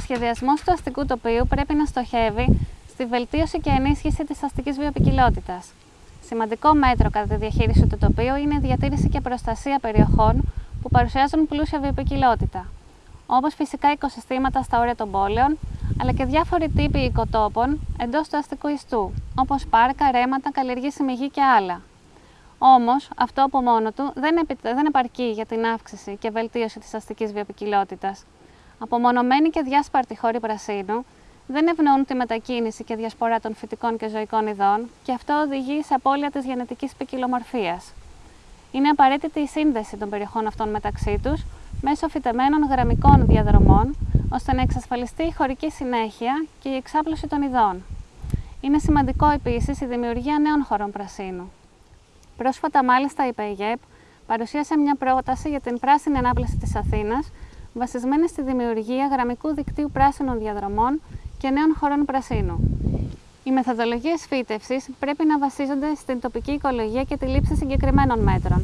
σχεδιασμός του αστικού τοπίου πρέπει να στοχεύει στη βελτίωση και ενίσχυση της αστικής βιοπικιλότητας. Σημαντικό μέτρο κατά τη διαχείριση του τοπίου είναι η διατήρηση και προστασία περιοχών που παρουσιάζουν πλούσια βιοπικιλότητα, όπως φυσικά οικοσυστήματα στα όρια των πόλεων, αλλά και διάφοροι τύποι οικοτόπων εντός του αστικού ιστού, όπως πάρκα, ρέματα, καλλιεργήσιμη γη και άλλα. Όμως, αυτό από μόνο του δεν, δεν επαρκεί για την αύξηση και βελτίωση της αστικής βιοπικιλότητας. Απομονωμένοι και διάσπαρτοι χώροι πρασίνου δεν ευνοούν τη μετακίνηση και διασπορά των φυτικών και ζωικών ειδών και αυτό οδηγεί σε απώλεια της γενετικής ποικιλομορφίας. Είναι απαραίτητη η σύνδεση των περιοχών αυτών μεταξύ τους μέσω φυτεμένων γραμμικών διαδρομών, ώστε να εξασφαλιστεί η χωρική συνέχεια και η εξάπλωση των ειδών. Είναι σημαντικό επίσης η δημιουργία νέων χωρών πρασίνου. Πρόσφατα, μάλιστα, η ΠΕΙΓΕΠ παρουσίασε μια πρόταση για την πράσινη ανάπλαση της Αθήνας, βασισμένη στη δημιουργία γραμμικού δικτύου πράσινων διαδρομών και νέων χωρών πρασίνου. Οι μεθοδολογίες φύτευσης πρέπει να βασίζονται στην τοπική οικολογία και τη λήψη συγκεκριμένων μέτρων.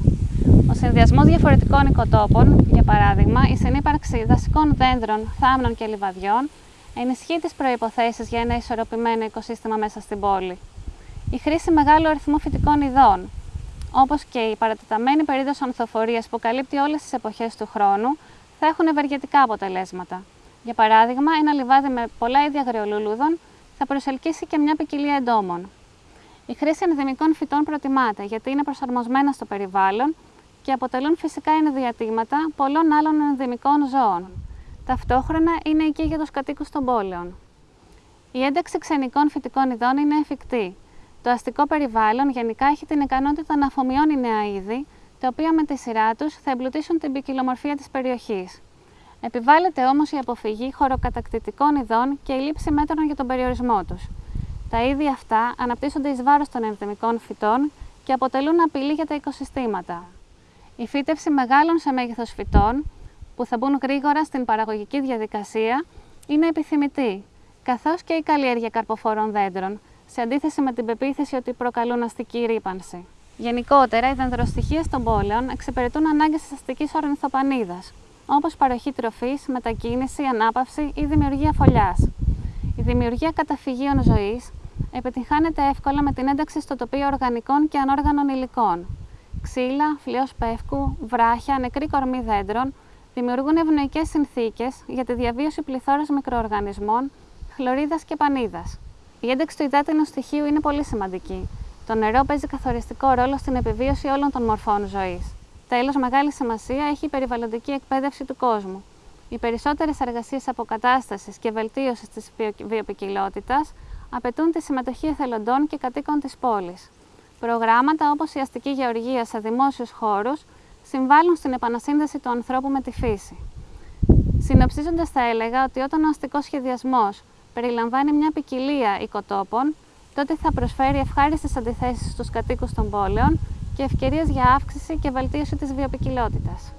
Ο συνδυασμός διαφορετικών οικοτόπων, για παράδειγμα, η συνύπαρξη δασικών δέντρων, θάμνων και λιβαδιών, ενισχύει τις προποθέσει για ένα ισορροπημένο οικοσύστημα μέσα στην πόλη. Η χρήση μεγάλου αριθμού φυτικών ειδών, όπως και η παρατεταμένη περίοδος ανθοφορίας που καλύπτει όλες τις εποχές του χρόνου, θα έχουν ευεργετικά αποτελέσματα. Για παράδειγμα, ένα λιβάδι με πολλά είδη αγριολούλουδων θα προσελκύσει και μια ποικιλία εντόμων. Η χρήση ενδυμικών φυτών προτιμάται γιατί είναι προσαρμοσμένα στο περιβάλλον και αποτελούν φυσικά ενδιατήματα πολλών άλλων ενδυμικών ζώων. Ταυτόχρονα είναι εκεί για τους κατοίκους των πόλεων. Η ένταξη ξενικών φυτικών ειδών είναι εφικτή. Το αστικό περιβάλλον γενικά έχει την ικανότητα να αφομοιώνει νέα είδη, τα οποία με τη σειρά τους θα εμπλουτίσουν την ποικιλομορφία της περιοχής. Επιβάλλεται όμως η αποφυγή χωροκατακτητικών ειδών και η λήψη μέτρων για τον περιορισμό τους. Τα είδη αυτά αναπτύσσονται εις βάρος των ενδεμικών φυτών και αποτελούν απειλή για τα οικοσυστήματα. Η φύτευση μεγάλων σε μέγεθος φυτών, που θα μπουν γρήγορα στην παραγωγική διαδικασία, είναι επιθυμητή, καθώς και η καλλιέργεια καρποφόρων δέντρων, σε αντίθεση με την πεποίθηση ότι προκαλούν αστική ρήπανση. Γενικότερα, οι δεντροστοιχίε των πόλεων εξυπηρετούν ανάγκες της αστικής ορνηθοπανίδα, όπως παροχή τροφής, μετακίνηση, ανάπαυση ή δημιουργία φωλιάς. Η δημιουργία καταφυγίων ζωής επιτυγχάνεται εύκολα με την ένταξη στο τοπίο οργανικών και ανόργανων υλικών. Ξύλα, φλοιός πεύκου, βράχια, νεκρή κορμή δέντρων δημιουργούν ευνοϊκές συνθήκες για τη διαβίωση πληθώρας μικροοργανισμών, χλωρίδας και πανίδας. Η ένταξη του υδάτινου στοιχείου είναι πολύ σημαντική. Το νερό παίζει καθοριστικό ρόλο στην επιβίωση όλων των μορφών ζωής. Τέλος, μεγάλη σημασία έχει η περιβαλλοντική εκπαίδευση του κόσμου. Οι περισσότερες εργασίες αποκατάστασης και βελτίωσης της βιοπικιλότητας απαιτούν τη συμμετοχή εθελοντών και κατοίκων της πόλης. Προγράμματα όπως η αστική γεωργία σε δημόσιους χώρους συμβάλλουν στην επανασύνδεση του ανθρώπου με τη φύση. Συνοψίζοντας, θα έλεγα ότι όταν ο αστικός σχεδιασμός περιλαμβάνει μια ποικιλία οικοτόπων, τότε θα προσφέρει ευχάριστες αντιθέσεις στους κατοίκους των πόλεων και ευκαιρίες για αύξηση και βελτίωση της βιοπικιλότητας.